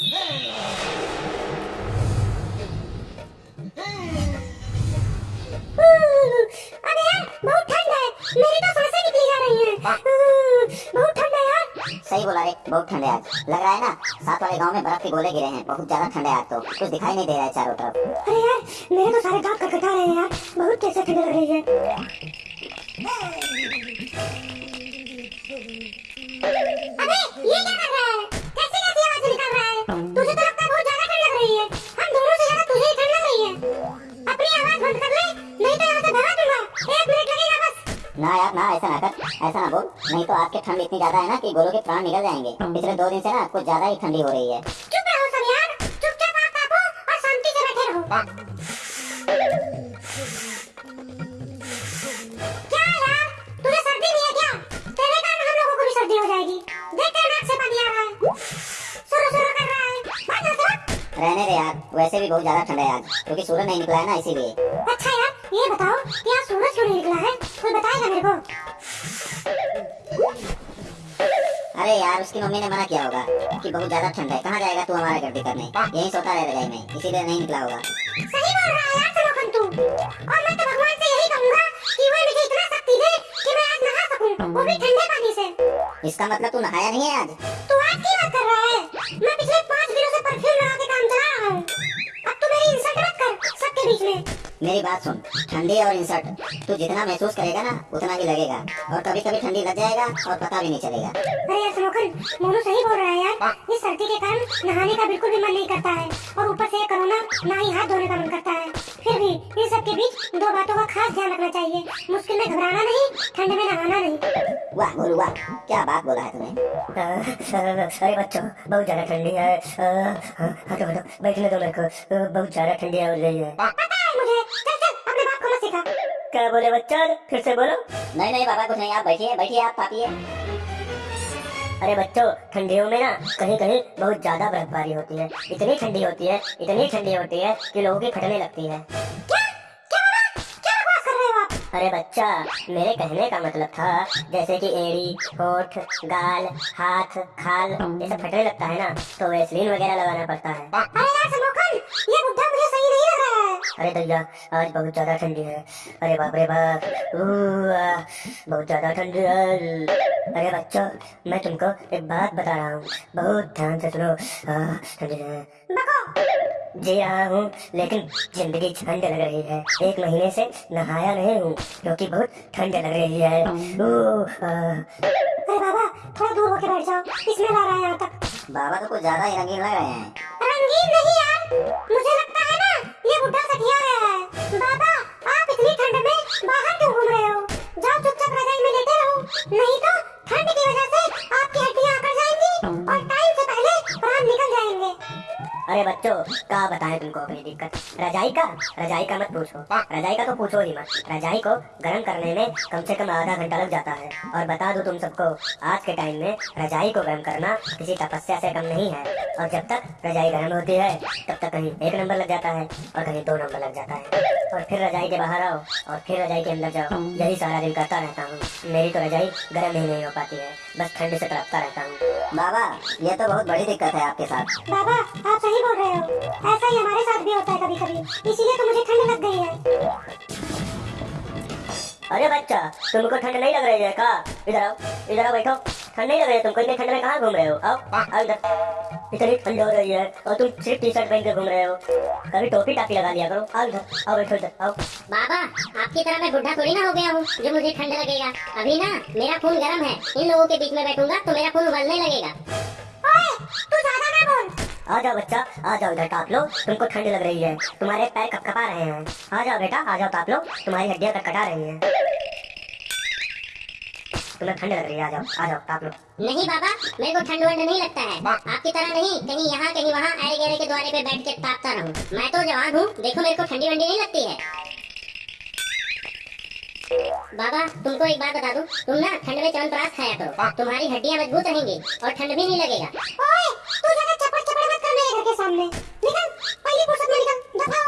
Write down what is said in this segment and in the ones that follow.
अरे यार बहुत ठंड है। मेरी तो साँसें निकली जा रही हैं। बहुत ठंड है यार। सही बोला रे बहुत ठंड है आज। लग रहा है ना साथ वाले गाँव में बर्फ़ के गोले गिरे हैं। बहुत ज़्यादा ठंड है आज तो। कुछ दिखाई नहीं दे रहा है चारों तरफ़। अरे यार मेरे तो सारे दांत कटकटा रहे हैं यार। बहुत कैसे ठंड लग रही है। अबे ये क्या कर रहा है? ऐसा ना बोल। नहीं तो आज की ठंड इतनी ज़्यादा है ना कि गोलों के प्राण निकल जाएँगे। पिछले दो दिन से ना कुछ ज़्यादा ही ठंडी हो रही है। चुप रहो सब यार चुपचाप आप कापो और शांति से बैठे रहो। क्या यार? तुझे सर्दी नहीं है क्या? तेरे कारण हम लोगों को भी सर्दी हो जाएगी। देख तेरे नाक से पानी आ रहा है। सुरो सुरो कर रहा है। रहने दे यार वैसे भी बहुत ज़्यादा ठंड है आज क्योंकि सूरज नहीं निकला है ना इसीलिए। अच्छा यार ये बताओ कि आज सूरज क्यों नहीं निकला है? कोई बताएगा मेरे को? अरे यार उसकी मम्मी ने मना किया होगा कि बहुत ज़्यादा ठंड है। कहाँ जाएगा तू हमारे घर करने यही सोता रहे रजाई में इसीलिए नहीं निकला होगा। सही बोल रहा है यार सलोखन तू। और मैं तो भगवान से यही कहूँगा कि वह मुझे इतना शक्ति दे कि मैं आज नहा सकूँ। वो भी ठंडे पानी से। इसका मतलब तू नहाया नहीं है आज? तू आज की बात कर रहा है? मैं पिछले पाँच दिनों से परफ्यूम लगा के काम चला रहा हूँ। अब तू मेरी इंसल्ट मत कर सबके बीच में। मेरी बात सुन। ठंडी और इंसर्ट तू जितना महसूस करेगा ना उतना ही लगेगा। और कभी कभी ठंडी लग जाएगा और पता भी नहीं चलेगा। अरे यार सलोखन मोनू सही बोल रहा है यार। इस सर्दी के कारण नहाने का बिल्कुल भी मन नहीं करता है। और ऊपर से ये कोरोना ना ही हाथ धोने का मन करता है। फिर भी इन सब के बीच दो बातों का खास ध्यान रखना चाहिए। मुश्किल में घबराना नहीं ठंड में नहाना नहीं। वाह गोलू वाह। क्या बात बोला है तूने। अरे बच्चों बहुत ज़्यादा ठंडी है। हटो हटो बैठने दो मेरे को। बहुत ज़्यादा ठंडी हो रही है। क्या बोले बच्चा? फिर से बोलो। नहीं नहीं बाबा कुछ नहीं आप बैठिए बैठिए आप पापिए। अरे बच्चों ठंडियों में ना कहीं कहीं बहुत ज़्यादा बर्फबारी होती है। इतनी ठंडी होती है इतनी ठंडी होती है कि लोगों की फटने लगती है। क्या? क्या बाबा क्या बकवास कर रहे हो आप? अरे बच्चा मेरे कहने का मतलब था जैसे कि एड़ी होठ गाल हाथ खाल ये सब फटने लगता है ना तो वेस्लिन वगैरह लगाना पड़ता है। अरे यार ये बुढ़ा मुझे सही नहीं अरे दैया आज बहुत ज़्यादा ठंडी है। अरे बाप रे बाप। बहुत ज़्यादा ठंडी है। अरे बच्चों मैं तुमको एक बात बता रहा हूँ। बहुत ध्यान से सुनो। ठंडी है। जी रहा हूँ लेकिन ज़िंदगी ठंड लग रही है। एक महीने से नहाया नहीं हूँ क्योंकि बहुत ठंड लग रही है। अरे बाबा थोड़ा दूर होके बैठ जाओ। इसमें ला रहा है यहाँ तक। बाबा तो कुछ ज़्यादा ही रंगीन लग रहे हैं। रंगीन नहीं यार। मुझे लगता ना ये बुढ़ा सठिया गया है बाबा अरे बच्चों क्या बताएँ तुमको अपनी दिक्कत? रजाई का? रजाई का मत पूछो। रजाई का तो पूछो ही मत। रजाई को गर्म करने में कम से कम आधा घंटा लग जाता है। और बता दो तुम सबको आज के टाइम में रजाई को गर्म करना किसी तपस्या से कम नहीं है। और जब तक रजाई गर्म होती है तब तक कहीं एक नंबर लग जाता है और कहीं दो नंबर लग जाता है। और फिर रजाई के बाहर आओ और फिर रजाई के अंदर जाओ। यही सारा दिन करता रहता हूँ। मेरी तो रजाई गर्म ही नहीं हो पाती है। बस ठंड से तड़पता रहता हूँ। बाबा ये तो बहुत बड़ी दिक्कत है आपके साथ। बाबा आप सही बोल रहे हो ऐसा ही हमारे साथ भी होता है कभी कभी इसीलिए तो मुझे ठंड लग गई है। अरे बच्चा तुमको ठंड नहीं लग रही है का? इधर आओ इधर आओ बैठो। ठंड नहीं लग रही है तुमको इतनी ठंड में कहाँ घूम रहे हो? आओ आओ इधर। इतनी ठंड हो रही है और तुम सिर्फ़ टी शर्ट पहन के घूम रहे हो। कभी टोपी टापी लगा लिया करो। आओ इधर आओ बैठो इधर आओ। बाबा आपकी तरह मैं बुढ़ा थोड़ी ना हो गया हूँ जो मुझे ठंड लगेगा। अभी ना मेरा खून गर्म है। इन लोगों के बीच में बैठूँगा तो मेरा खून उबलने लगेगा। आ जाओ बच्चा आ जाओ इधर ताप लो तुमको ठंड लग रही है। तुम्हारे पैर कपकपा रहे हैं। आ जाओ बेटा आ जाओ ताप लो तुम्हारी हड्डियाँ कटकटा रही हैं। तुम्हें ठंड लग रही है आ जाओ आ जाओ ताप लो। नहीं बाबा मेरे को ठंड वंड नहीं लगता है। आपकी तरह नहीं कहीं यहाँ कहीं वहाँ आए गेरे के द्वारे पे बैठ के तापता रहूँ। मैं तो जवान हूँ देखो मेरे को ठंडी वंडी नहीं लगती है। बाबा तुमको एक बात बता दूँ तुम ना ठंड में च्यवनप्राश खाया करो। तुम्हारी हड्डियाँ मज़बूत रहेंगी और ठंड भी नहीं लगेगा। ओए तू सामने। निकल पहली फुर्सत में निकल। दफ़ा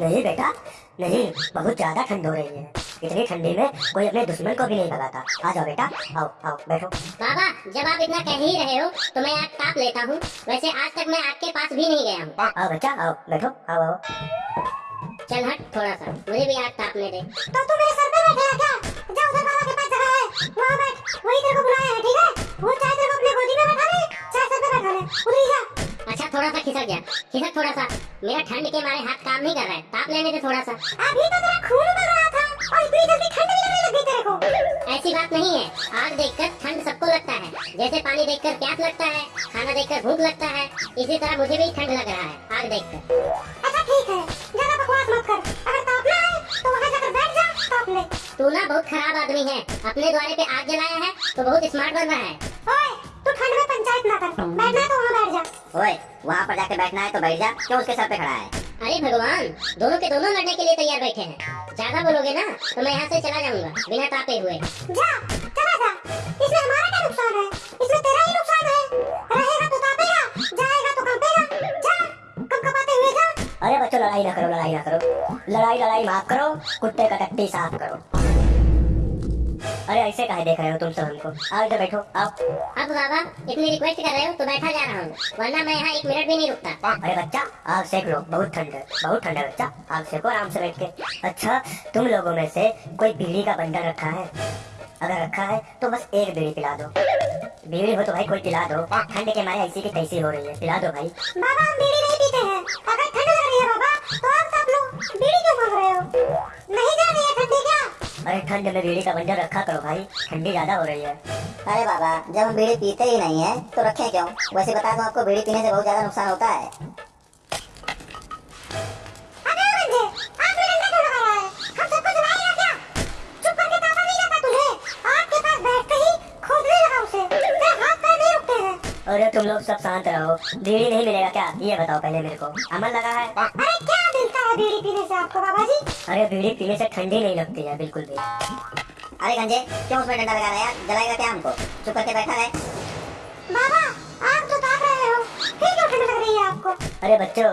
नहीं बेटा नहीं बहुत ज़्यादा ठंड हो रही है। इतनी ठंडी में कोई अपने दुश्मन को भी नहीं भगाता। आ जाओ बेटा आओ आओ बैठो। बाबा जब आप इतना कह ही रहे हो तो मैं आग ताप लेता हूँ। वैसे आज तक मैं आग के पास भी नहीं गया हूँ। आओ बच्चा आओ बैठो आओ आओ। चल हट थोड़ा सा मुझे भी आग तापने दे। तो तू मेरे सर पे बैठेगा क्या? जा उधर बाबा के पास जगह है। वहाँ बैठ वही तेरे को बुलाया है ठीक है? थोड़ा सा खिसक गया। खिसक थोड़ा सा। मेरा ठंड के मारे हाथ काम नहीं कर रहा है। ताप लेने दे थोड़ा सा। अभी तो तेरा खून उबल रहा था और इतनी जल्दी ठंड भी लगने लग गई तेरे को। ऐसी बात नहीं है। आग देखकर ठंड सबको लगता है। जैसे पानी देखकर प्यास लगता है खाना देखकर भूख लगता है इसी तरह मुझे भी ठंड लग रहा है आग देखकर। अच्छा ठीक है। ज़्यादा बकवास मत कर। अगर तापना है तो वहाँ जाकर बैठ जा ताप ले। तू ना बहुत खराब आदमी है। अपने द्वारे पे आग जलाया है तो बहुत स्मार्ट बन रहा है। ओए तू ठंड में पंचायत ना कर। बैठना तो ओए वहाँ पर जाके बैठना है तो बैठ जा क्यों उसके सर पे खड़ा है? अरे भगवान दोनों के दोनों लड़ने के लिए तैयार बैठे हैं। ज़्यादा बोलोगे ना तो मैं यहाँ से चला जाऊँगा बिना तापे हुए। जा चला जा। इसमें हमारा क्या नुकसान है? इसमें तेरा ही नुकसान है। रहेगा तो तापेगा जाएगा तो कांपेगा जा कब कपाते हुए जा। अरे बच्चों लड़ाई ना करो लड़ाई ना करो। लड़ाई लड़ाई माफ़ करो कुत्ते का टट्टी साफ़ करो। अरे ऐसे काहे देख रहे हो तुम सब हमको आओ इधर बैठो आओ। अब बाबा इतनी रिक्वेस्ट कर रहे हो तो बैठा जा रहा हूँ वरना मैं यहाँ एक मिनट भी नहीं रुकता। अरे बच्चा आग सेक लो बहुत ठंड है बहुत ठंड है बच्चा आग सेको आराम से बैठ के। अच्छा तुम लोगों में से कोई बीड़ी का बंडल रखा है? अगर रखा है तो बस एक बीड़ी पिला दो। बीड़ी हो तो भाई कोई पिला दो। ठंड के मारे ऐसी की तैसी हो रही है पिला दो भाई। बाबा हम बीड़ी नहीं पीते हैं। अगर ठंड लग रही है बाबा तो आप सब लोग बीड़ी क्यों मांग रहे हो? नहीं जा अरे ठंड में बीड़ी का बंडल रखा करो भाई ठंडी ज़्यादा हो रही है। अरे बाबा जब हम बीड़ी पीते ही नहीं है तो रखें क्यों? वैसे बता दूँ आपको बीड़ी पीने से बहुत ज़्यादा नुकसान होता है। है? ही हैं अरे तुम लोग सब शांत रहो बीड़ी नहीं मिलेगा क्या? ये बताओ पहले मेरे को। अमल लगा है। अरे क्या मिलता है बीड़ी पीने से आपको बाबा जी अरे बीड़ी पीने से ठंडी नहीं लगती है बिल्कुल भी। अरे गंजे क्यों उसमें डंडा लगा रहा है यार? जलाएगा क्या हमको? चुप करके बैठा रहे। बाबा आग तो ताप रहे हो। फिर क्यों ठंड लग रही है आपको? अरे बच्चों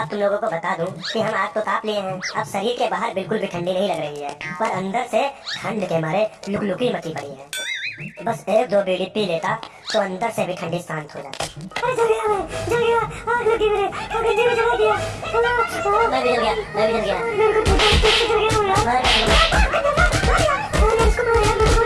आप तुम लोगों को बता दूँ कि हम आग तो ताप लिए हैं। अब शरीर के बाहर बिल्कुल भी ठंडी नहीं लग रही है। पर अंदर से ठंड के मारे लुकलुकी मची पड़ी है। बस एक दो बीड़ी पी लेता तो अंदर से भी ठंडी शांत हो जाती अरे जल गया मैं जल गया आग लगी मेरे आग गंजे में जला दिया मैं भी जल गया मैं भी जल गया मेरे को तो जल गया मैं भी जल गया। इसको मारा मेरे को